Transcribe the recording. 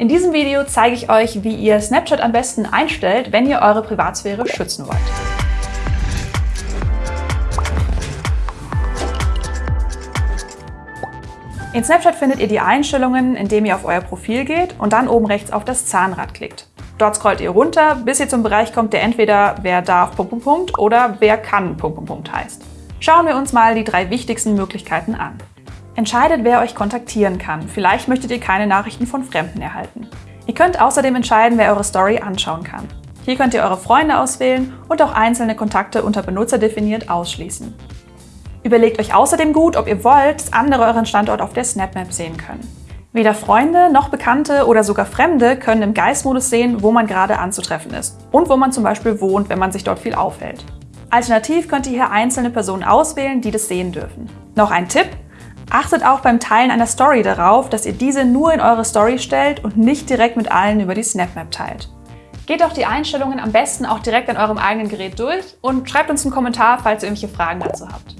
In diesem Video zeige ich euch, wie ihr Snapchat am besten einstellt, wenn ihr eure Privatsphäre schützen wollt. In Snapchat findet ihr die Einstellungen, indem ihr auf euer Profil geht und dann oben rechts auf das Zahnrad klickt. Dort scrollt ihr runter, bis ihr zum Bereich kommt, der entweder wer darf oder wer kann heißt. Schauen wir uns mal die drei wichtigsten Möglichkeiten an. Entscheidet, wer euch kontaktieren kann. Vielleicht möchtet ihr keine Nachrichten von Fremden erhalten. Ihr könnt außerdem entscheiden, wer eure Story anschauen kann. Hier könnt ihr eure Freunde auswählen und auch einzelne Kontakte unter Benutzer definiert ausschließen. Überlegt euch außerdem gut, ob ihr wollt, dass andere euren Standort auf der SnapMap sehen können. Weder Freunde noch Bekannte oder sogar Fremde können im Geistmodus sehen, wo man gerade anzutreffen ist und wo man zum Beispiel wohnt, wenn man sich dort viel aufhält. Alternativ könnt ihr hier einzelne Personen auswählen, die das sehen dürfen. Noch ein Tipp, Achtet auch beim Teilen einer Story darauf, dass ihr diese nur in eure Story stellt und nicht direkt mit allen über die SnapMap teilt. Geht auch die Einstellungen am besten auch direkt an eurem eigenen Gerät durch und schreibt uns einen Kommentar, falls ihr irgendwelche Fragen dazu habt.